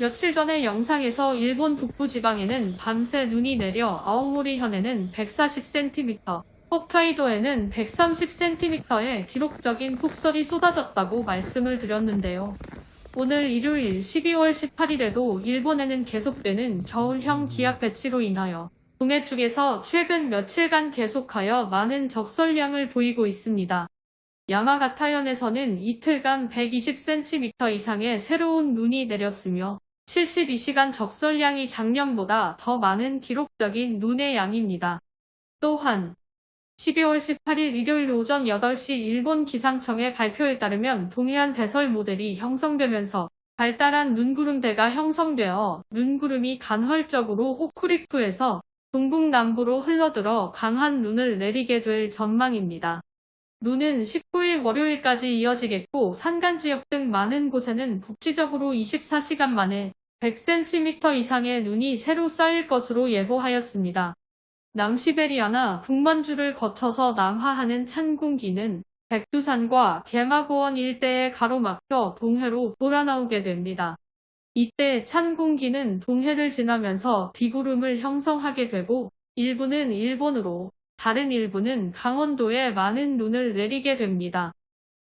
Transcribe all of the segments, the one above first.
며칠 전의 영상에서 일본 북부지방에는 밤새 눈이 내려 아오모리 현에는 140cm, 홋카이도에는 130cm의 기록적인 폭설이 쏟아졌다고 말씀을 드렸는데요. 오늘 일요일 12월 18일에도 일본에는 계속되는 겨울형 기압 배치로 인하여 동해 쪽에서 최근 며칠간 계속하여 많은 적설량을 보이고 있습니다. 야마가타현에서는 이틀간 120cm 이상의 새로운 눈이 내렸으며 72시간 적설량이 작년보다 더 많은 기록적인 눈의 양입니다. 또한 12월 18일 일요일 오전 8시 일본 기상청의 발표에 따르면 동해안 대설 모델이 형성되면서 발달한 눈구름대가 형성되어 눈구름이 간헐적으로 호쿠리쿠에서 동북남부로 흘러들어 강한 눈을 내리게 될 전망입니다. 눈은 19일 월요일까지 이어지겠고 산간 지역 등 많은 곳에는 국지적으로 24시간 만에 100cm 이상의 눈이 새로 쌓일 것으로 예보하였습니다. 남시베리아나 북만주를 거쳐서 남하하는 찬 공기는 백두산과 개마고원 일대에 가로막혀 동해로 돌아나오게 됩니다. 이때 찬 공기는 동해를 지나면서 비구름을 형성하게 되고 일부는 일본으로 다른 일부는 강원도에 많은 눈을 내리게 됩니다.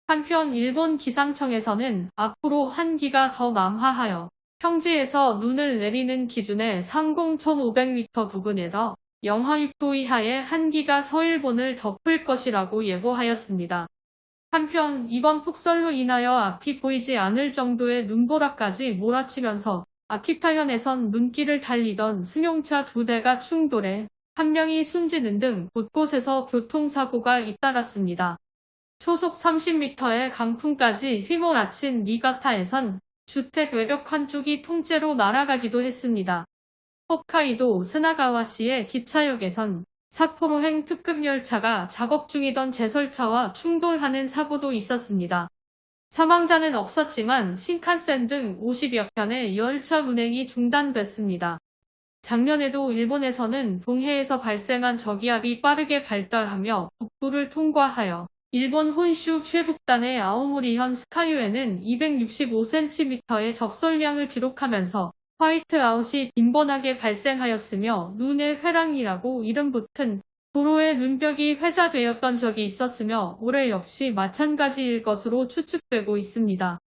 한편 일본 기상청에서는 앞으로 한기가 더 남하하여 평지에서 눈을 내리는 기준의 상공 1500m 부근에서 영하 6도 이하의 한기가 서일본을 덮을 것이라고 예보하였습니다. 한편 이번 폭설로 인하여 앞이 보이지 않을 정도의 눈보라까지 몰아치면서 아키타현에선 눈길을 달리던 승용차 두 대가 충돌해 한 명이 숨지는 등 곳곳에서 교통사고가 잇따랐습니다. 초속 30m의 강풍까지 휘몰아친 니가타에선 주택 외벽 한쪽이 통째로 날아가기도 했습니다. 홋카이도 스나가와시의 기차역에선 사포로행 특급 열차가 작업 중이던 제설차와 충돌하는 사고도 있었습니다. 사망자는 없었지만 신칸센 등 50여 편의 열차 운행이 중단됐습니다. 작년에도 일본에서는 동해에서 발생한 저기압이 빠르게 발달하며 북부를 통과하여 일본 혼슈 최북단의 아오모리현 스카유에는 265cm의 적설량을 기록하면서 화이트아웃이 빈번하게 발생하였으며 눈의 회랑이라고 이름 붙은 도로의 눈벽이 회자되었던 적이 있었으며 올해 역시 마찬가지일 것으로 추측되고 있습니다.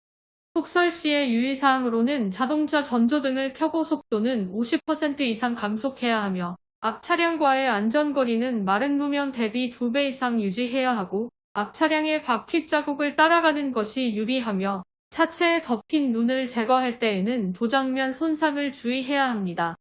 폭설 시의 유의사항으로는 자동차 전조등을 켜고 속도는 50% 이상 감속해야 하며 앞 차량과의 안전거리는 마른路面 대비 2배 이상 유지해야 하고 앞 차량의 바퀴 자국을 따라가는 것이 유리하며 차체에 덮인 눈을 제거할 때에는 도장면 손상을 주의해야 합니다.